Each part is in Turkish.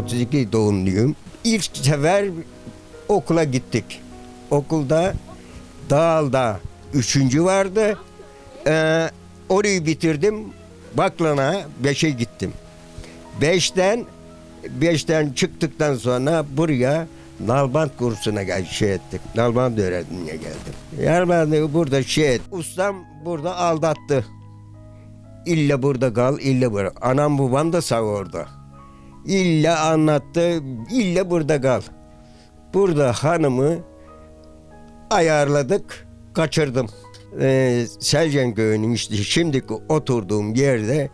1932 doğumluyum. İlk sefer okula gittik. Okulda Dağal'da üçüncü vardı. Ee, orayı bitirdim. Baklana beşe gittim. Beşten beşten çıktıktan sonra buraya Nalbant kursuna gel şey ettik. Nalbant öğrenmeye geldim. Yani burada şey et. Ustam burada aldattı. İlla burada kal, illa burada. Anam babam da sağ orada. İlla anlattı, illa burada kal. Burada hanımı ayarladık, kaçırdım. Ee, Selcan köyünün işte şimdiki oturduğum yerde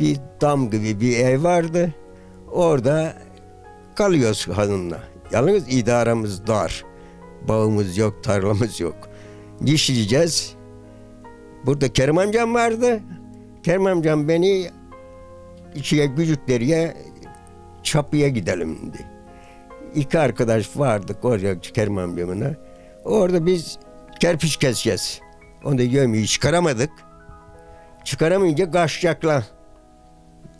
bir dam gibi bir ev vardı. Orada kalıyoruz hanımla. Yalnız idaramız dar. Bağımız yok, tarlamız yok. Dişleyeceğiz. Burada Kerim amcam vardı. Kerim amcam beni içine gücükleriye çapıya gidelim dedi. İki arkadaş vardık oraya Kerim amcamına. Orada biz kerpiç keseceğiz. Onu yemeği çıkaramadık. Çıkaramayınca kaçacaklar.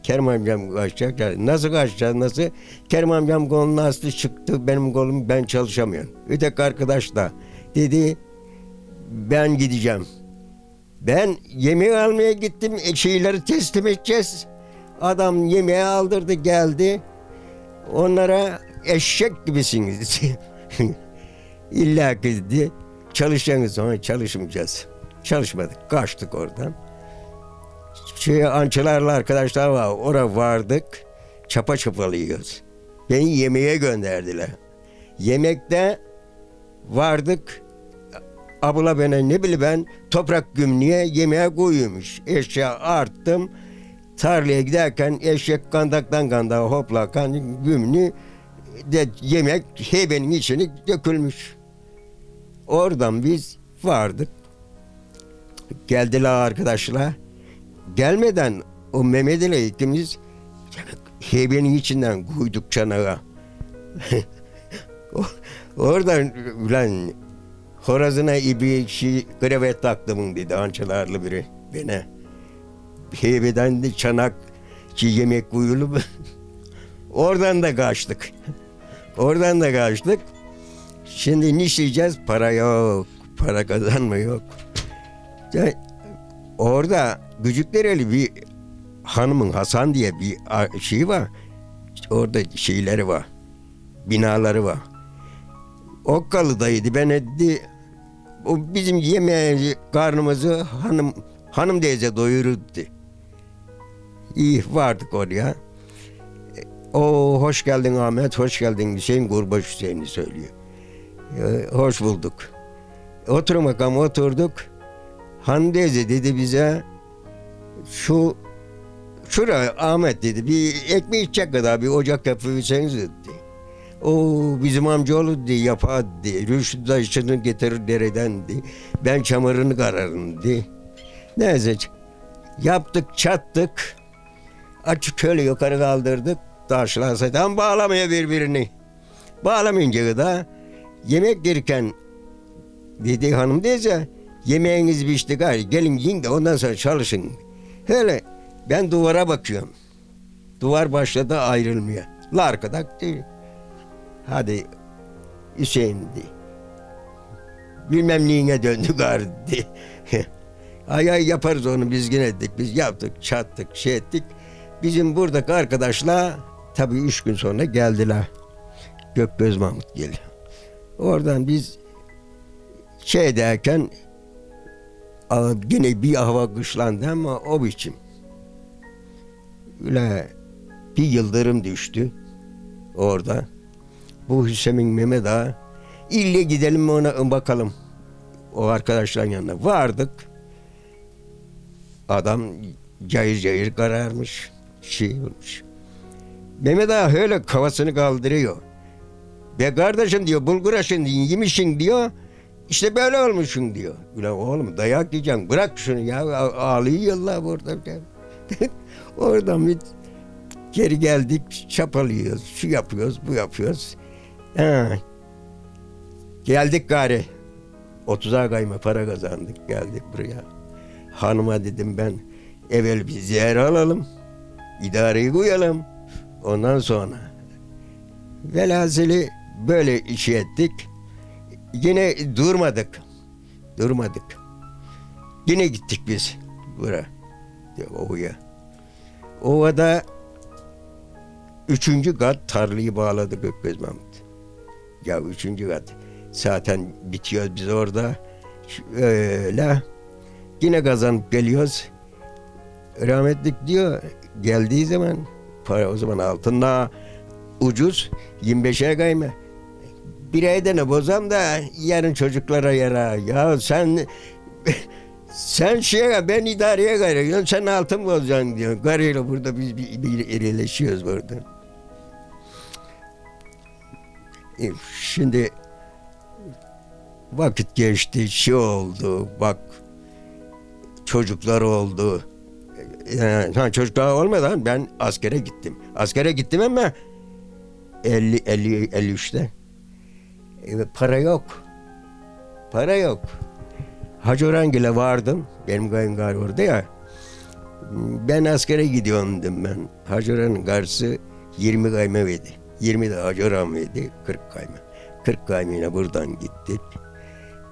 Kerim amcam kaçacak. Nasıl kaçacağız nasıl? Kerim amcam kolunun astı çıktı. Benim kolum ben çalışamıyorum. Öteki arkadaş da dedi ben gideceğim. Ben yemeği almaya gittim. e, Şeyleri teslim edeceğiz. Adam yemeği aldırdı geldi. Onlara eşek gibisiniz. İlla ki dedi. Çalışacaksınız sonra çalışmayacağız. Çalışmadık. Kaçtık oradan. Şey, ançılarla arkadaşlar var. Oraya vardık. Çapa çapalıyoruz. Beni yemeğe gönderdiler. Yemekte vardık. Abla bana ne bileyim ben toprak gümlüğe yemeğe koyuyormuş. Eşya arttım. Tarlaya giderken eşek kandaktan kandağa hoplakan gümlü de yemek hebenin içine dökülmüş. Oradan biz vardık. Geldiler arkadaşlar. Gelmeden o Mehmet ile ikimiz hebenin içinden koyduk çanağa. Oradan ulan Horazına ibi şey, krevet taktım dedi ançalarlı biri bana. Heybeden de çanak ki yemek koyulup oradan da kaçtık. Oradan da kaçtık. Şimdi ne işleyeceğiz? Para yok. Para kazanma yok. Ya, orada Gücüklereli bir hanımın Hasan diye bir şey var. Orada şeyleri var. Binaları var. Okkalı'daydı. Ben etti o bizim yemeği karnımızı hanım hanım teyze doyururdu. İyi vardık oraya. E, O hoş geldin Ahmet, hoş geldin Hüseyin Gurbaş Hüseyin'i söylüyor. E, hoş bulduk. Oturun bakalım oturduk. Han teyze dedi bize şu şuraya Ahmet dedi bir ekmek içecek kadar bir ocak yapıverseniz dedi. O bizim amcaoğlu dedi yapar dedi. Rüştü taşını getirir dereden dedi. Ben çamurunu kararım dedi. Neyse yaptık çattık. Açık şöyle yukarı kaldırdık. Taşlar zaten bağlamaya birbirini. Bağlamayınca da yemek yerken dedi hanım teyze yemeğiniz pişti gari gelin yiyin de ondan sonra çalışın. Hele ben duvara bakıyorum. Duvar başladı ayrılmaya. La arkada değil. Hadi Hüseyin di. Bilmem neyine döndü gari di. ay ay yaparız onu biz yine dedik. Biz yaptık, çattık, şey ettik. Bizim buradaki arkadaşlar tabii üç gün sonra geldiler. Gökgöz Mahmut geldi. Oradan biz şey derken yine bir hava kışlandı ama o biçim. Öyle bir yıldırım düştü orada. Bu Hüseyin Mehmet Ağa. İlle gidelim mi ona bakalım. O arkadaşların yanına vardık. Adam cayır cayır kararmış. Şey olmuş. Mehmet Ağa öyle kafasını kaldırıyor. Be kardeşim diyor bulgur aşın yemişsin diyor. İşte böyle olmuşsun diyor. Ulan oğlum dayak yiyeceksin bırak şunu ya A- ağlıyor yıllar burada. Oradan bir geri geldik çapalıyoruz şu yapıyoruz bu yapıyoruz. Ha. Geldik gari. 30'a kayma para kazandık geldik buraya. Hanıma dedim ben evvel bir zehir alalım. İdareyi koyalım. Ondan sonra velhasılı böyle işi ettik. Yine durmadık. Durmadık. Yine gittik biz buraya. Ovaya. Ovada üçüncü kat tarlayı bağladı Gökbez Mahmut. Ya üçüncü kat. Zaten bitiyoruz biz orada. Öyle. Yine kazanıp geliyoruz. Rahmetlik diyor geldiği zaman para o zaman altında ucuz 25'e kayma. Bir ayda bozam da yarın çocuklara yara. Ya sen sen şeye ben idareye gayrı. Sen altın bozacaksın diyor. Garıyla burada biz bir, bir erileşiyoruz burada. E, Şimdi vakit geçti, şey oldu, bak çocuklar oldu. Yani, ha, çocuklar olmadan ben askere gittim. Askere gittim ama 50 50 53'te. E, para yok. Para yok. Hacı Orangil'e vardım. Benim kayıngar orada ya. Ben askere gidiyorum dedim ben. Hacı Orhan'ın karşısı 20 kayma verdi. 20 de Hacı Orhan verdi. 40 kayma. 40 kaymine buradan gittik.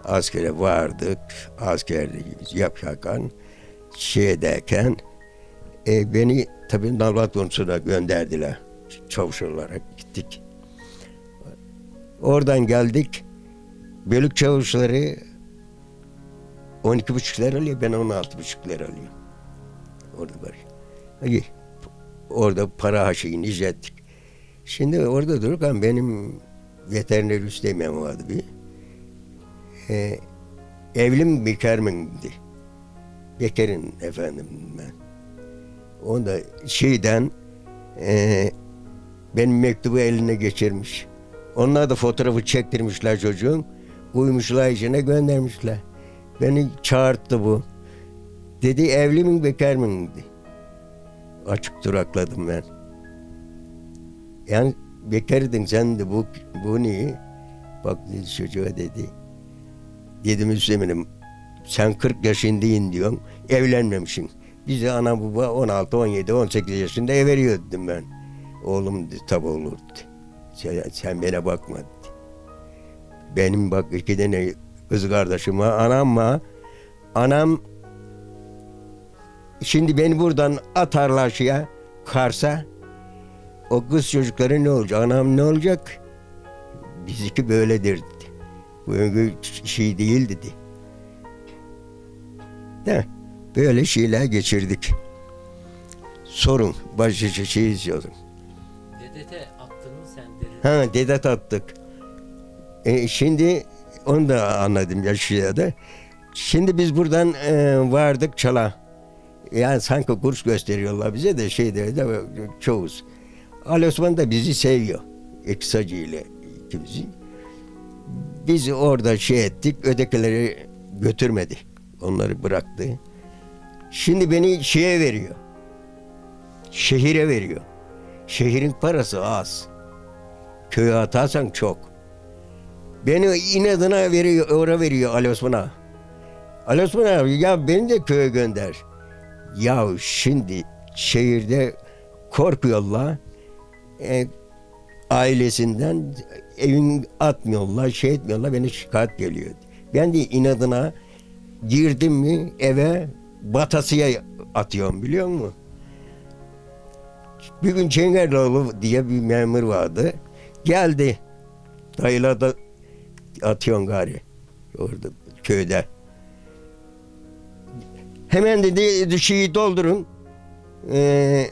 Askere vardık. Askerde biz yaparken şeydeyken e, beni tabii Nalvat konusuna gönderdiler. Çavuş olarak gittik. Oradan geldik. Bölük çavuşları 12 buçuk lira alıyor. Ben 16 buçuk lira alıyorum. Orada var. Orada para haşıyını ettik. Şimdi orada dururken benim veteriner üsteğmen vardı bir. Ee, evlim bekar mıydı? Bekarın efendim ben. Onda şeyden e, benim mektubu eline geçirmiş. Onlar da fotoğrafı çektirmişler çocuğun. Koymuşlar içine göndermişler. Beni çağırttı bu. Dedi evli mi bekar mı. Açık durakladım ben. Yani bekardın sen de bu, bu niye? Bak dedi çocuğa dedi. Dedim Hüseyin'im sen 40 yaşındayın diyorsun. Evlenmemişsin. Bize ana baba 16, 17, 18 yaşında ev veriyor dedim ben. Oğlum tabi olur dedi. Sen, sen bana bakma. Benim bak iki tane kız kardeşim var. Anam var. Anam şimdi beni buradan atarlar şeye Kars'a. O kız çocukları ne olacak? Anam ne olacak? Bizimki böyledir dedi. Bu şey değil dedi. De, böyle şeyler geçirdik. Sorun. Başlıca şey izliyordum. Dedete attın mı sen derin? Ha dedet attık. E, şimdi onu da anladım yaşlıya Şimdi biz buradan e, vardık çala. Yani sanki kurs gösteriyorlar bize de şeyde de çoğuz. Ali Osman da bizi seviyor. İktisacı ile ikimizi. Biz orada şey ettik, ötekileri götürmedi. Onları bıraktı. Şimdi beni şeye veriyor. Şehire veriyor. Şehrin parası az. Köye atarsan çok. Beni inadına veriyor, oraya veriyor Ali Osman'a. Ali Osman abi ya beni de köye gönder. Ya şimdi şehirde korkuyorlar. E, ailesinden evin atmıyorlar, şey etmiyorlar. Beni şikayet geliyor. Ben de inadına girdim mi eve batasıya atıyorum biliyor musun? Bir gün Çengelioğlu diye bir memur vardı. Geldi. Dayıla da atıyorsun gari. Orada köyde. Hemen dedi şeyi doldurun. Ee,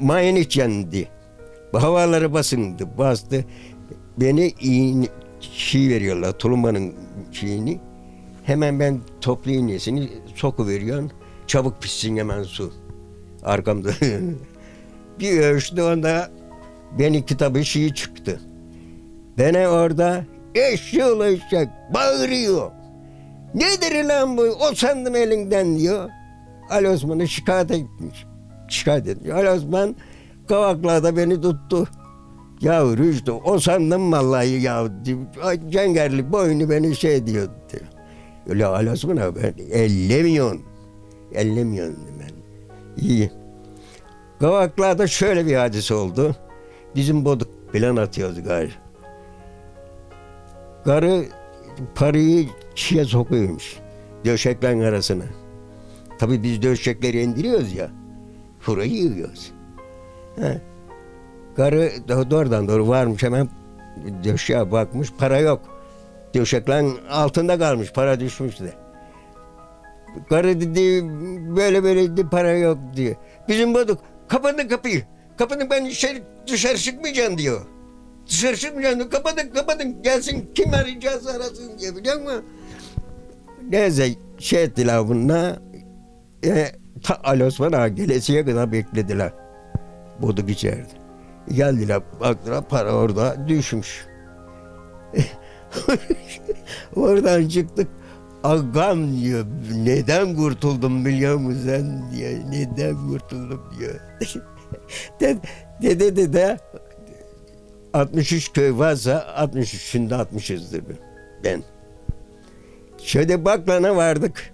mayen içeceksin dedi. Havaları basındı. Bastı. Beni iğne, şey veriyorlar. Tulumbanın şeyini. Hemen ben toplu iğnesini soku veriyorsun. Çabuk pişsin hemen su. Arkamda. bir ölçtü onda benim kitabı şeyi çıktı. Beni orada eşşoğlu eşek bağırıyor. Nedir lan bu? O sandın elinden diyor. Ali Osman'ı şikayet etmiş. Şikayet etmiş. Ali Osman kavaklarda beni tuttu. Ya Rüştü o sandım vallahi ya. Cengerli boynu beni şey diyor. diyor. Öyle abi ben ellemiyorsun. Ellemiyorsun ben. İyi. Kavaklar'da şöyle bir hadise oldu. Bizim boduk plan atıyoruz gari. Karı parayı çiğe sokuyormuş. Döşeklerin arasına. Tabii biz döşekleri indiriyoruz ya. Furayı yığıyoruz. He. Karı do- doğrudan doğru varmış hemen döşeğe bakmış. Para yok. Döşeklerin altında kalmış. Para düşmüş de. Karı dedi böyle böyle dedi para yok diyor. Bizim boduk kapatın kapıyı. Kapatın ben içeri dışarı çıkmayacağım diyor. Dışarı çıkmayacağım diyor. Kapatın kapatın gelsin kim arayacağız arasın diye biliyor musun? Neyse şey ettiler bununla. E, ta Ali Osman Ağa gelesiye kadar beklediler. Boduk içeride. Geldiler baktılar para orada düşmüş. Oradan çıktık. Agam diyor. Neden kurtuldum biliyor musun sen diyor. Neden kurtuldum diyor. De- Dede dede 63 köy varsa 63'ünde 60'ızdır ben. Şöyle Baklan'a vardık.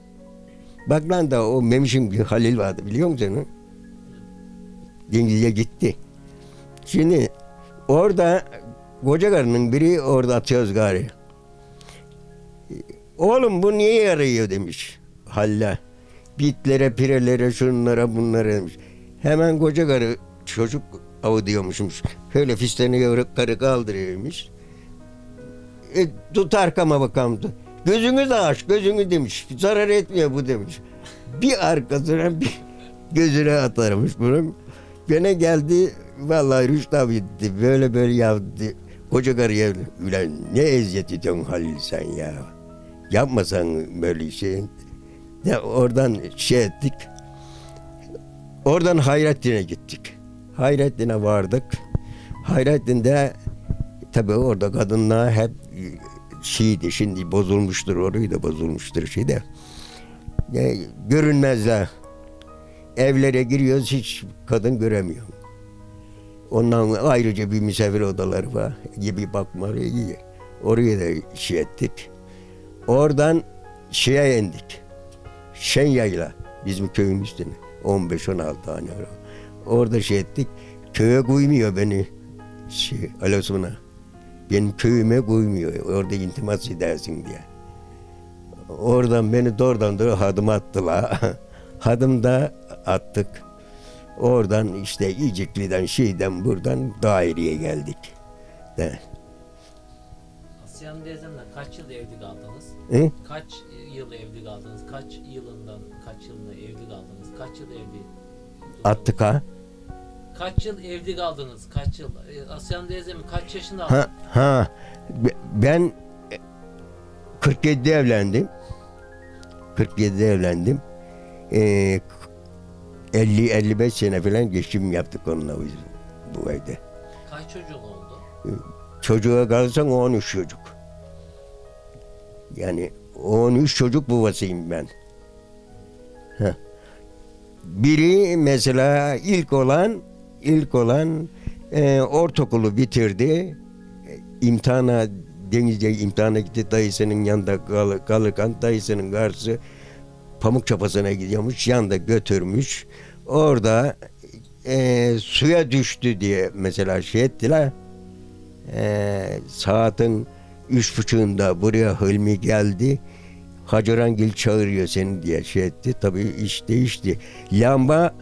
Baklan'da o Memiş'in bir Halil vardı biliyor musun? Denizli'ye gitti. Şimdi orada koca karının biri orada atıyoruz gari. Oğlum bu niye yarıyor demiş Halil'e. Bitlere, pirelere, şunlara, bunlara demiş. Hemen koca karı çocuk avı diyormuşmuş. Şöyle fistanı yorup karı kaldırıyormuş. E, tut arkama bakalım. Gözünü de aç, gözünü demiş. Zarar etmiyor bu demiş. Bir arkasına bir gözüne atarmış bunun. Gene geldi, vallahi Rüştü abi dedi, böyle böyle yaptı. Koca karıya, ulan ne eziyet ediyorsun Halil sen ya. Yapmasan böyle şey. De oradan şey ettik. Oradan Hayrettin'e gittik. Hayrettin'e vardık. Hayrettin'de tabii orada kadınlar hep şeydi şimdi bozulmuştur orayı da bozulmuştur şey de. E, görünmezler. Evlere giriyoruz hiç kadın göremiyor. Ondan ayrıca bir misafir odaları var. Gibi bakmaları iyi. Oraya da şey ettik. Oradan şeye indik. Şenyayla bizim köyün üstüne. 15-16 tane. Orada şey ettik. Köye koymuyor beni şey, Alasuna. Benim köyüme koymuyor. Orada intimas edersin diye. Oradan beni doğrudan doğru hadım attılar. hadım da attık. Oradan işte İcikli'den şeyden buradan daireye geldik. De. Asiye Hanım teyzemle kaç yıl evli kaldınız? Hı? Kaç yıl evli kaldınız? Kaç yılından kaç yılında evli kaldınız? Kaç yıl evli? Attık ha. Kaç yıl evli kaldınız? Kaç yıl? E, Asiye Hanım teyzemi kaç yaşında Ha, ha. Be- Ben e, 47'de evlendim. 47'de evlendim. Ee, 50-55 sene falan geçim yaptık onunla biz bu evde. Kaç çocuğun oldu? Çocuğa kalırsan 13 çocuk. Yani 13 çocuk babasıyım ben. Heh. Biri mesela ilk olan ilk olan e, ortaokulu bitirdi. E, imtihana denizde imtihana gitti dayısının yanında kal, kalırken dayısının karşısı pamuk çapasına gidiyormuş yanında götürmüş. Orada e, suya düştü diye mesela şey ettiler. E, saatin üç buçuğunda buraya Hilmi geldi. Hacerangil çağırıyor seni diye şey etti. Tabii iş değişti. Lamba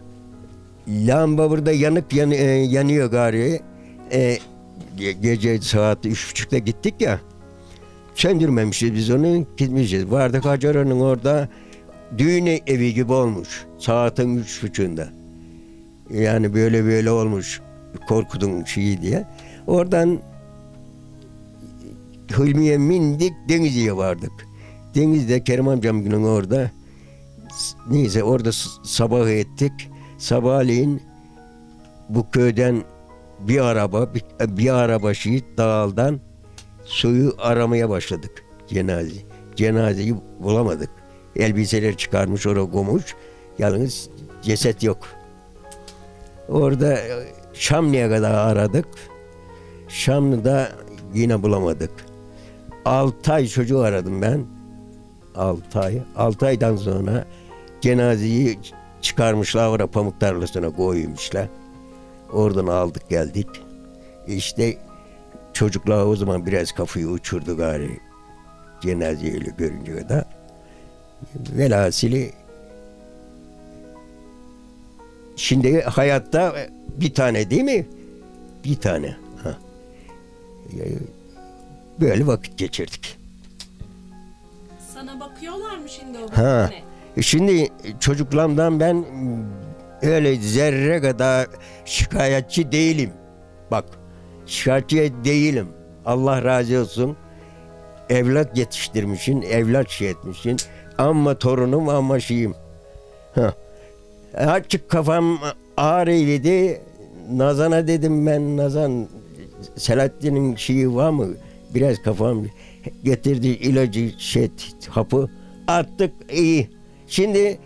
lamba burada yanık yan, e, yanıyor gari. E, ge- gece saat üç buçukta gittik ya. Söndürmemişiz biz onu gitmişiz. Vardık Hacera'nın orada düğün evi gibi olmuş. Saatin üç buçuğunda. Yani böyle böyle olmuş. Korkudum şeyi diye. Oradan Hilmi'ye mindik Denizli'ye vardık. Denizde Kerim amcamın orada s- neyse orada sabah ettik. Sabahleyin bu köyden bir araba bir, bir araba şehit dağıldan suyu aramaya başladık cenaze. Cenazeyi bulamadık. Elbiseler çıkarmış oraya koymuş. Yalnız ceset yok. Orada e, Şamlı'ya kadar aradık. Şamlı'da yine bulamadık. 6 ay çocuğu aradım ben. 6 ay. 6 aydan sonra cenazeyi çıkarmışlar oraya pamuk tarlasına koymuşlar. Oradan aldık geldik. İşte çocuklar o zaman biraz kafayı uçurdu gari. Cenazeyle görünce de. Velhasili şimdi hayatta bir tane değil mi? Bir tane. Ha. Böyle vakit geçirdik. Sana bakıyorlar mı şimdi o Ha. Şimdi çocuklarımdan ben öyle zerre kadar şikayetçi değilim. Bak şikayetçi değilim. Allah razı olsun. Evlat yetiştirmişsin, evlat şey etmişsin. Ama torunum ama şeyim. Ha. Açık kafam ağrıydı. Nazan'a dedim ben Nazan Selahattin'in şeyi var mı? Biraz kafam getirdi ilacı şey hapı attık iyi. Şimdi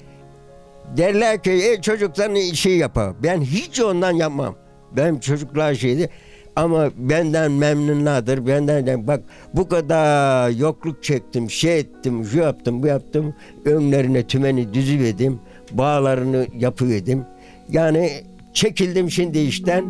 derler ki e, çocukların işi yapar. Ben hiç ondan yapmam. Ben çocuklar şeydi ama benden memnunlardır. Benden de bak bu kadar yokluk çektim, şey ettim, şu yaptım, bu yaptım. Önlerine tümeni düzüverdim. Bağlarını yapıverdim. Yani çekildim şimdi işten.